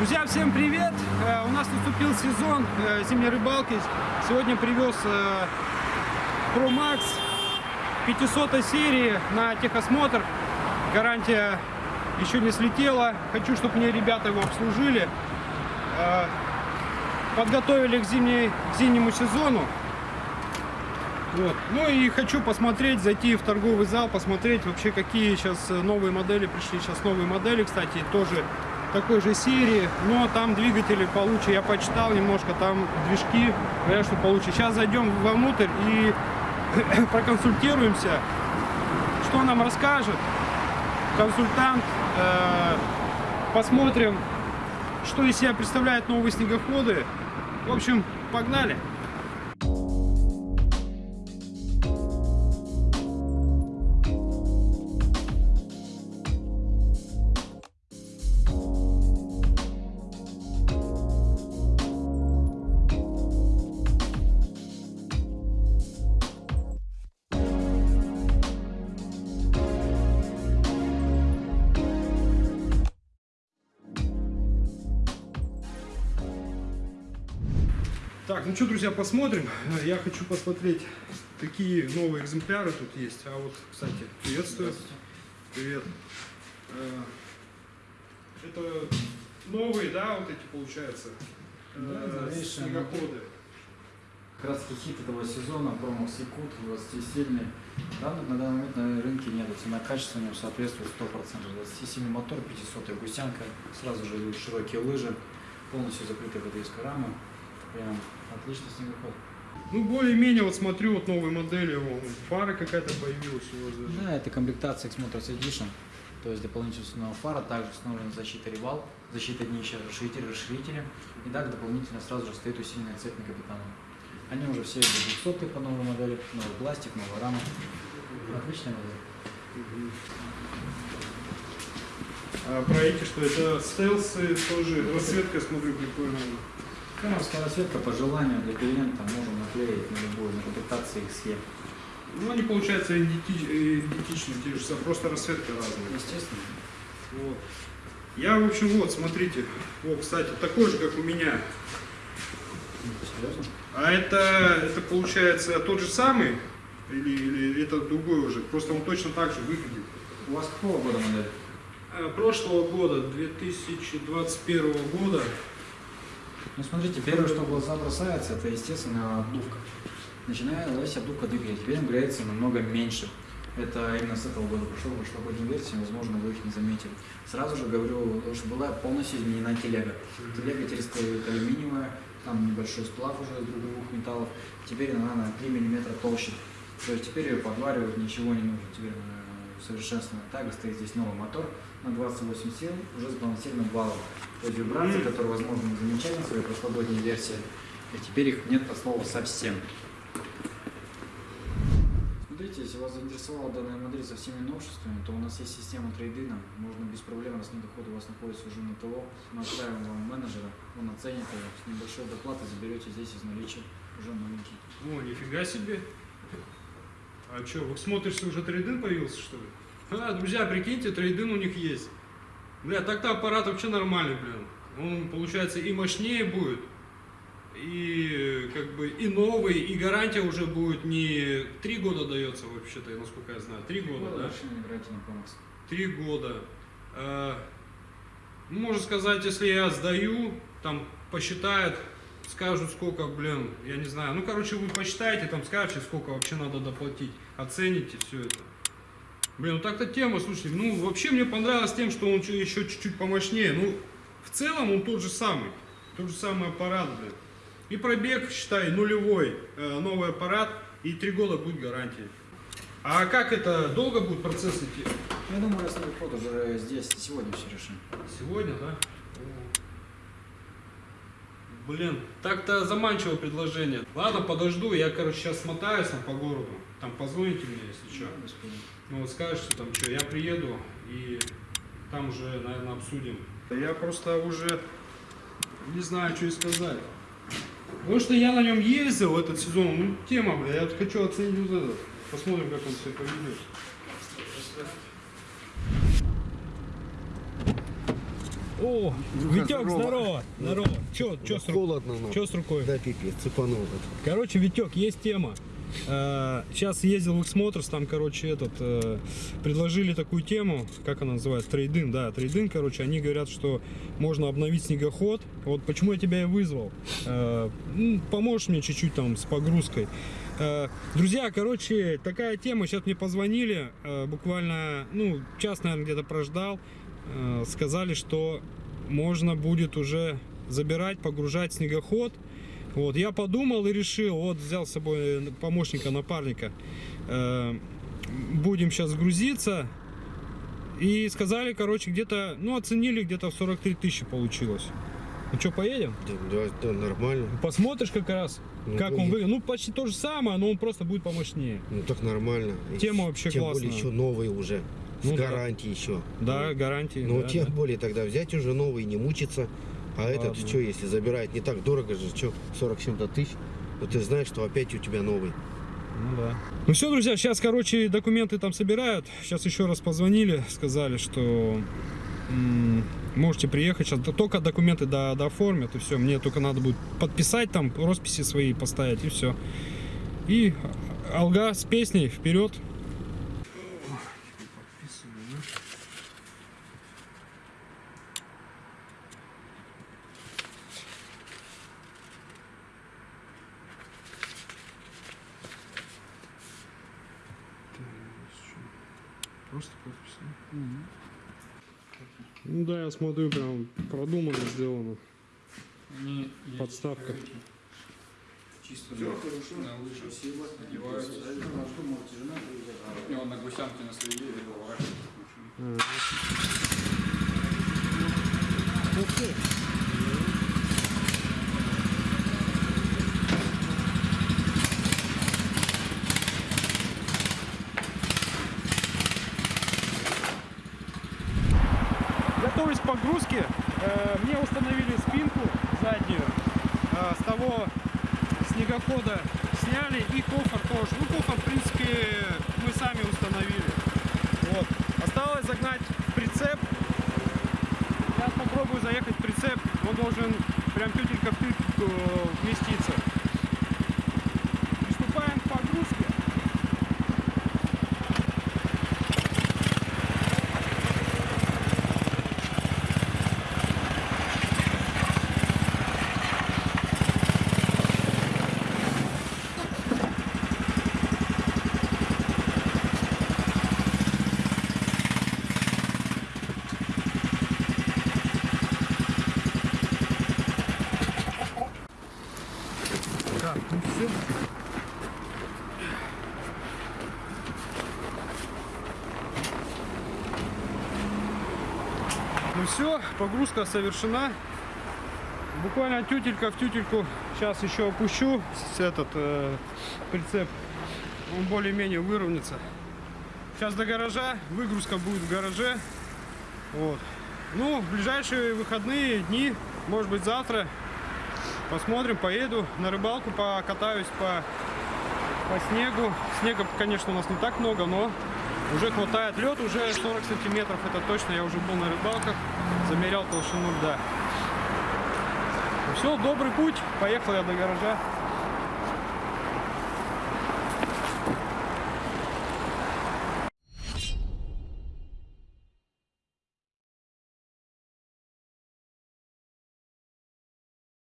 Друзья, всем привет! Э, У нас наступил сезон э, зимней рыбалки. Сегодня привез э, Pro Max 500 серии на техосмотр. Гарантия еще не слетела. Хочу, чтобы мне ребята его обслужили. Подготовили к, зимней, к зимнему сезону. Вот. Ну и хочу посмотреть, зайти в торговый зал, посмотреть вообще какие сейчас новые модели пришли. Сейчас новые модели, кстати, тоже такой же серии, но там двигатели получше. Я почитал немножко, там движки, говорят, что получше. Сейчас зайдем вовнутрь и проконсультируемся, что нам расскажет консультант. Э, Посмотрим, что из себя представляют новые снегоходы. В общем, погнали! Так, ну что, друзья, посмотрим. Я хочу посмотреть, какие новые экземпляры тут есть. А вот, кстати, приветствую. Привет. Э, Это новые, да, вот эти, получается, э, Да, снегоходы. Как раз хит этого сезона, Промокс Якут, 20-сильный. Да, на данный момент на рынке нет, цена него соответствует 100%. 27 мотор, 500 гусянка, сразу же идут широкие лыжи, полностью закрытая БДСК рама. Прям отличный снегоход. Ну, более-менее, вот смотрю, вот новые модели, вон, фара какая-то появилась у вас даже. Да, это комплектация X-Motors Edition, то есть дополнительная фара, также установлена защита ревал, защита днища, расширитель, расширители, и также дополнительно сразу же стоит усиленная цепь на капитана. Они уже все 200 по новой модели, новый пластик, новая рама. Отличная модель. А про эти, что это стелсы тоже, расцветка, смотрю, прикольная. Камерская расцветка по желанию для клиента можем наклеить на любую, на комплектации XE. Ну, они, получается, иденти- э, идентичны, те же самые, просто расцветка разная. Естественно. Вот. Я, в общем, вот, смотрите. О, кстати, такой же, как у меня. Серьезно? А это, это получается, тот же самый? Или, или это другой уже? Просто он точно так же выглядит. У вас какого года модель? Э, Прошлого года, 2021 года. Ну смотрите, первое, что в глаза бросается, это естественно обдувка. Начиная ловить обдувка двигателя, теперь он греется намного меньше. Это именно с этого года прошло, прошлогодней версии, возможно, вы их не заметили. Сразу же говорю, что была полностью изменена телега. Телега теперь стоит алюминиевая, там небольшой сплав уже из двух металлов. Теперь она на 3 мм толще. То есть теперь ее подваривать ничего не нужно. Теперь она совершенствована. Также стоит здесь новый мотор на 28 сил, уже с балансированным есть вибрации, которые, возможно, не замечали на своей прошлогодней версии, и теперь их нет от слова совсем. Смотрите, если вас заинтересовала данная модель со всеми новшествами, то у нас есть система трейдина. Можно без проблем, раз снегоход у вас находится уже на ТО, мы отправим вам менеджера, он оценит его, с небольшой доплатой заберете здесь из наличия уже новенький. О, нифига себе. А что, вы смотришь, уже трейдин появился, что ли? А, друзья, прикиньте, трейдин у них есть. Бля, так-то аппарат вообще нормальный, блин. Он, получается, и мощнее будет, и как бы и новый, и гарантия уже будет не три года дается вообще-то, насколько я знаю. Три года, да? На помощь. Три года. Э, ну, можно сказать, если я сдаю, там посчитают, скажут, сколько, блин, я не знаю. Ну, короче, вы посчитаете, там скажете, сколько вообще надо доплатить, оцените все это. Блин, ну так-то тема, слушайте, ну, вообще мне понравилось тем, что он еще чуть-чуть помощнее. Ну, в целом он тот же самый, тот же самый аппарат, блин. И пробег, считай, нулевой, э, новый аппарат, и три года будет гарантия. А как это, долго будет процесс идти? Я думаю, если ход уже здесь сегодня все решим. Сегодня, да? Блин, так-то заманчивое предложение. Ладно, подожду, я, короче, сейчас смотаюсь там по городу. Там позвоните мне, если что. Проблем. Ну вот скажете там что, я приеду и там уже, наверное, обсудим. Я просто уже не знаю, что и сказать. Потому что я на нем ездил этот сезон, ну тема, бля, я вот хочу оценить вот этот. Посмотрим, как он себя поведет. О, Витек, здорово. здорово. Здорово. Че, че с, ру- ну. чё с рукой? Да, пипец, цепанул. Короче, Витек, есть тема. Сейчас ездил в Xmotorс, там, короче, этот, э, предложили такую тему, как она называется, трейдин, да, трейдин, короче, они говорят, что можно обновить снегоход. Вот почему я тебя и вызвал. Э, ну, поможешь мне чуть-чуть там с погрузкой. Э, Друзья, короче, такая тема, сейчас мне позвонили, э, буквально, ну, час, наверное, где-то прождал, Э, сказали, что можно будет уже забирать, погружать снегоход, вот, я подумал и решил, вот взял с собой помощника, напарника. Э, будем сейчас грузиться. И сказали, короче, где-то, ну, оценили, где-то в 43 тысячи получилось. Ну что, поедем? Да, да, да, нормально. Посмотришь как раз, Ну, как он поедем. выглядит. Ну, почти то же самое, но он просто будет помощнее. Ну так нормально. Тема вообще Тем классная. более еще новый уже. Ну с да. гарантией еще. Да, гарантии. Ну да, тем да. более тогда взять уже новый, не мучиться. А этот Ладно. что, если забирает не так дорого же, что, 40 с чем-то тысяч, то ты знаешь, что опять у тебя новый. Ну да. Ну все, друзья, сейчас, короче, документы там собирают. Сейчас еще раз позвонили, сказали, что можете приехать. Сейчас только документы до, дооформят, и все. Мне только надо будет подписать там, росписи свои поставить, и все. И Алга с песней вперед. Просто подпись. Ну да, я смотрю, прям продумано сделано. Подставка. Чисто на, на лыжи одеваются. И он на гусянке на следе или Готовясь к погрузке, э, мне установили спинку заднюю. Э, с того снегохода сняли и кофр тоже. Ну, кофр, в принципе, мы сами установили. Вот. Осталось загнать прицеп. Сейчас попробую заехать в прицеп. Он должен прям тютелька в тютельку вместиться. Приступаем к погрузке. Так, ну все. Ну все, погрузка совершена. Буквально тютелька в тютельку. Сейчас еще опущу с этот э, прицеп. Он более-менее выровняется. Сейчас до гаража. Выгрузка будет в гараже. Вот. Ну, в ближайшие выходные дни, может быть завтра, Посмотрим, поеду на рыбалку, покатаюсь по, по снегу. Снега, конечно, у нас не так много, но уже хватает. Лед уже 40 сантиметров, это точно. Я уже был на рыбалках, замерял толщину льда. Все, добрый путь. Поехал я до гаража.